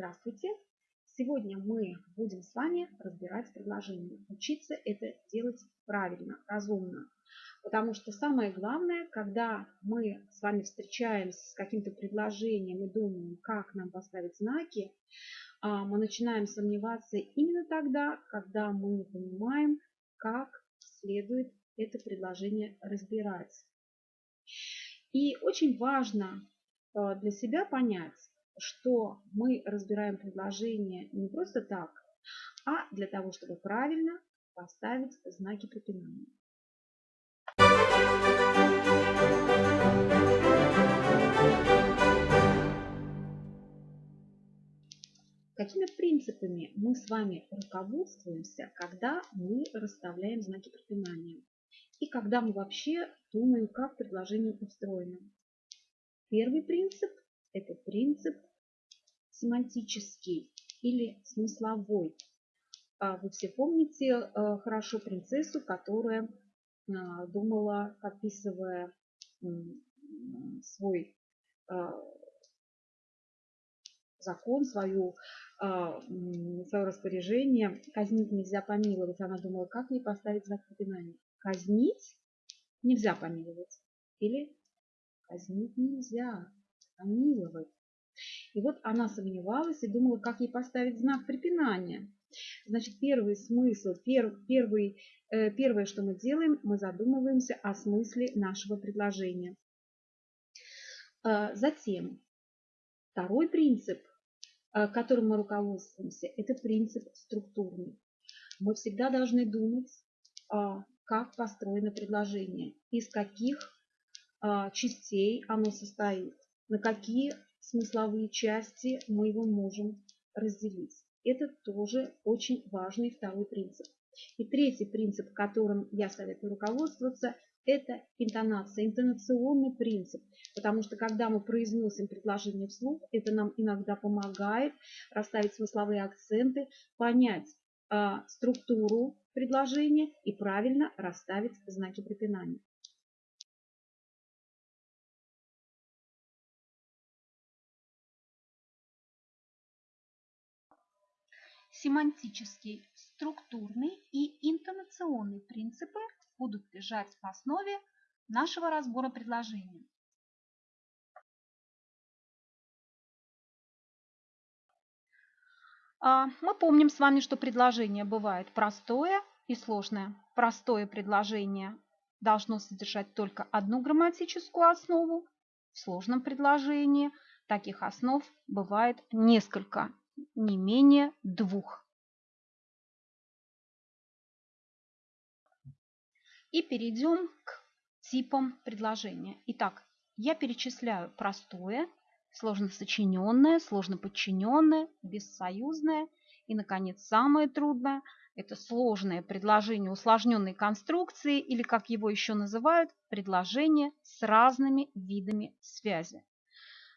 Здравствуйте! Сегодня мы будем с вами разбирать предложения. Учиться это делать правильно, разумно. Потому что самое главное, когда мы с вами встречаемся с каким-то предложением и думаем, как нам поставить знаки, а, мы начинаем сомневаться именно тогда, когда мы не понимаем, как следует это предложение разбирать. И очень важно а, для себя понять, что мы разбираем предложение не просто так, а для того, чтобы правильно поставить знаки препинания. Какими принципами мы с вами руководствуемся, когда мы расставляем знаки препинания? И когда мы вообще думаем, как предложение устроено? Первый принцип – это принцип семантический или смысловой. А вы все помните э, хорошо принцессу, которая а, думала, описывая свой а, закон, свою, свое распоряжение. Казнить нельзя помиловать. Она думала, как ей поставить знак препинания. Казнить нельзя помиловать. Или казнить нельзя помиловать. И вот она сомневалась и думала, как ей поставить знак препинания. Значит, первый смысл, пер, первый, э, первое, что мы делаем, мы задумываемся о смысле нашего предложения. Э, затем, второй принцип, э, которым мы руководствуемся, это принцип структурный. Мы всегда должны думать, э, как построено предложение, из каких э, частей оно состоит, на какие смысловые части мы его можем разделить. Это тоже очень важный второй принцип. И третий принцип, которым я советую руководствоваться, это интонация, интонационный принцип. Потому что когда мы произносим предложение вслух, это нам иногда помогает расставить смысловые акценты, понять э, структуру предложения и правильно расставить знаки препинания. Семантический, структурный и интонационный принципы будут лежать в основе нашего разбора предложений. А, мы помним с вами, что предложение бывает простое и сложное. Простое предложение должно содержать только одну грамматическую основу. В сложном предложении таких основ бывает несколько не менее двух. И перейдем к типам предложения. Итак, я перечисляю простое, сложно сочиненное, сложно подчиненное, бессоюзное и, наконец, самое трудное – это сложное предложение усложненной конструкции или, как его еще называют, предложение с разными видами связи.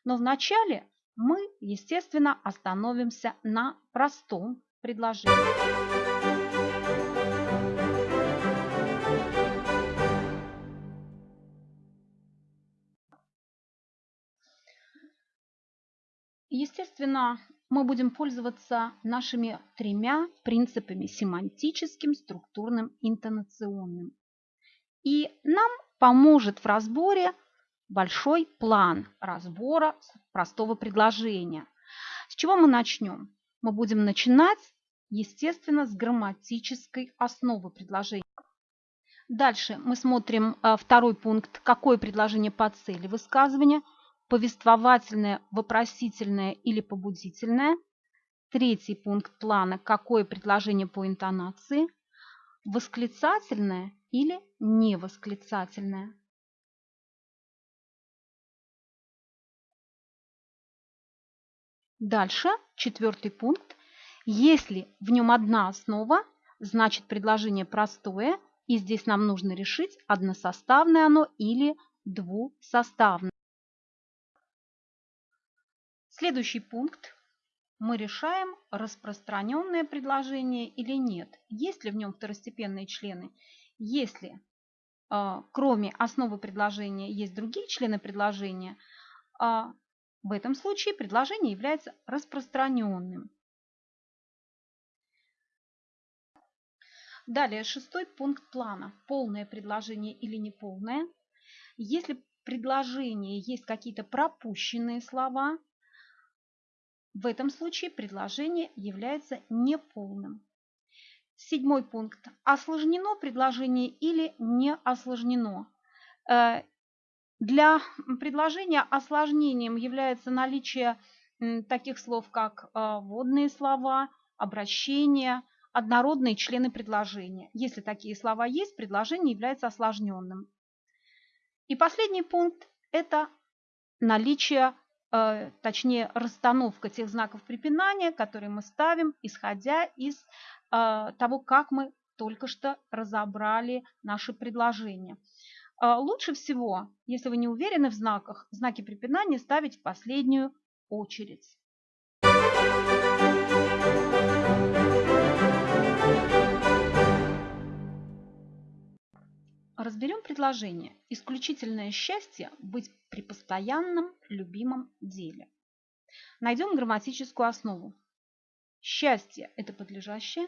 Но вначале мы, естественно, остановимся на простом предложении. Естественно, мы будем пользоваться нашими тремя принципами – семантическим, структурным, интонационным. И нам поможет в разборе большой план разбора простого предложения. С чего мы начнем? Мы будем начинать, естественно, с грамматической основы предложения. Дальше мы смотрим э, второй пункт, какое предложение по цели высказывания, повествовательное, вопросительное или побудительное. Третий пункт плана, какое предложение по интонации, восклицательное или невосклицательное. Дальше, четвертый пункт. Если в нем одна основа, значит предложение простое, и здесь нам нужно решить, односоставное оно или двусоставное. Следующий пункт. Мы решаем, распространенное предложение или нет. Есть ли в нем второстепенные члены? Если э, кроме основы предложения есть другие члены предложения, э, В этом случае предложение является распространенным. Далее, шестой пункт плана. Полное предложение или неполное. Если в предложении есть какие-то пропущенные слова, в этом случае предложение является неполным. Седьмой пункт. Осложнено предложение или не осложнено. Для предложения осложнением является наличие таких слов, как э, водные слова, обращения, однородные члены предложения. Если такие слова есть, предложение является осложненным. И последний пункт – это наличие, э, точнее расстановка тех знаков препинания, которые мы ставим, исходя из э, того, как мы только что разобрали наши предложения. Э, лучше всего, если вы не уверены в знаках, знаки препинания ставить в последнюю очередь. Разберем предложение. Исключительное счастье быть при постоянном любимом деле. Найдем грамматическую основу. Счастье – это подлежащее,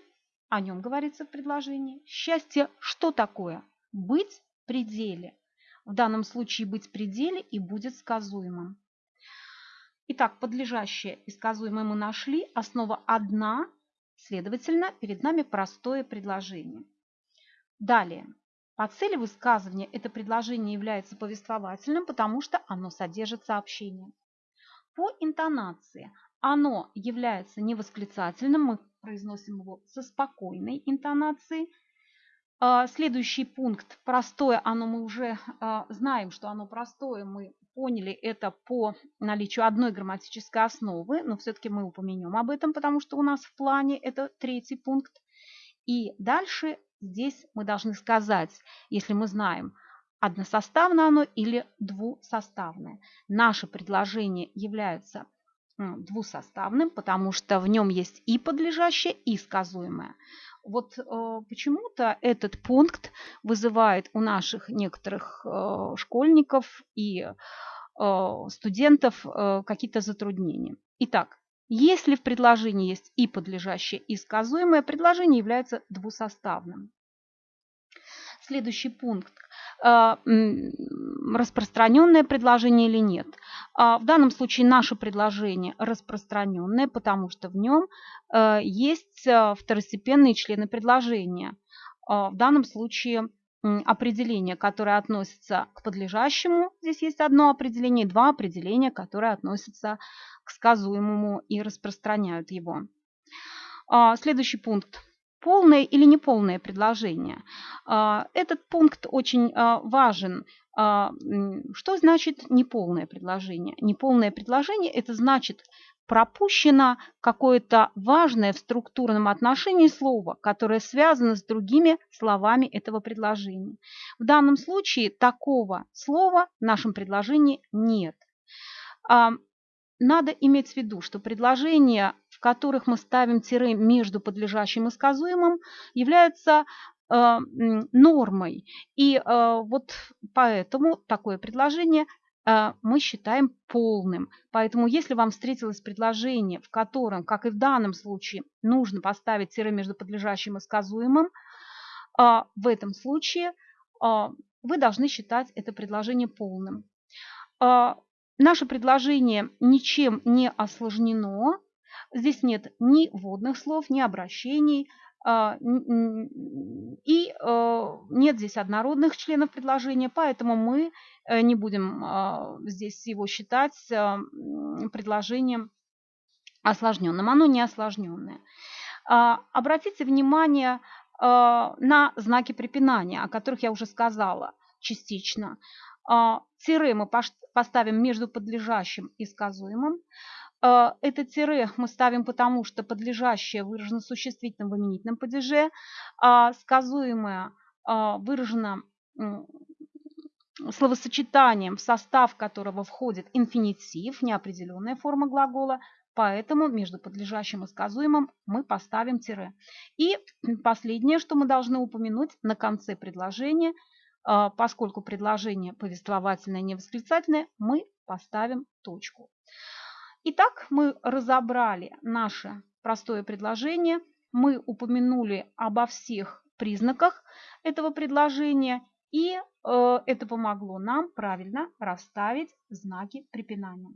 о нем говорится в предложении. Счастье что такое? Быть пределе. В данном случае быть в пределе и будет сказуемым. Итак, подлежащее и сказуемое мы нашли. Основа одна, следовательно, перед нами простое предложение. Далее. По цели высказывания это предложение является повествовательным, потому что оно содержит сообщение. По интонации оно является невосклицательным, мы произносим его со спокойной интонацией. А, следующий пункт простое, оно мы уже а, знаем, что оно простое, мы поняли это по наличию одной грамматической основы, но все-таки мы упомянем об этом, потому что у нас в плане это третий пункт. И дальше Здесь мы должны сказать, если мы знаем, односоставное оно или двусоставное. Наше предложение является двусоставным, потому что в нем есть и подлежащее, и сказуемое. Вот э, почему-то этот пункт вызывает у наших некоторых э, школьников и э, студентов какие-то затруднения. Итак, если в предложении есть и подлежащее, и сказуемое, предложение является двусоставным. Следующий пункт. А, распространенное предложение или нет. А, в данном случае наше предложение распространенное, потому что в нем а, есть второстепенные члены предложения. В данном случае определение, которое относится к подлежащему. Здесь есть одно определение, два определения, которые относятся к сказуемому и распространяют его. Следующий пункт полное или неполное предложение. А, этот пункт очень а, важен. А, что значит неполное предложение? Неполное предложение – это значит пропущено какое-то важное в структурном отношении слово, которое связано с другими словами этого предложения. В данном случае такого слова в нашем предложении нет. Надо иметь в виду, что предложения, в которых мы ставим тире между подлежащим и сказуемым, являются э, нормой. И э, вот поэтому такое предложение э, мы считаем полным. Поэтому если вам встретилось предложение, в котором, как и в данном случае, нужно поставить тире между подлежащим и сказуемым, э, в этом случае э, вы должны считать это предложение полным. Э, Наше предложение ничем не осложнено. Здесь нет ни вводных слов, ни обращений, а, и э, нет здесь однородных членов предложения, поэтому мы э, не будем а, здесь его считать э, предложением осложненным. Оно не осложненное. А, обратите внимание на знаки препинания, о которых я уже сказала частично. А, тире мы поставим между подлежащим и сказуемым. А, это тире мы ставим потому, что подлежащее выражено существительным в именительном падеже, а сказуемое а, выражено словосочетанием, в состав которого входит инфинитив, неопределенная форма глагола, поэтому между подлежащим и сказуемым мы поставим тире. И последнее, что мы должны упомянуть на конце предложения – а, поскольку предложение повествовательное, не восклицательное, мы поставим точку. Итак, мы разобрали наше простое предложение, мы упомянули обо всех признаках этого предложения, и э, это помогло нам правильно расставить знаки препинания.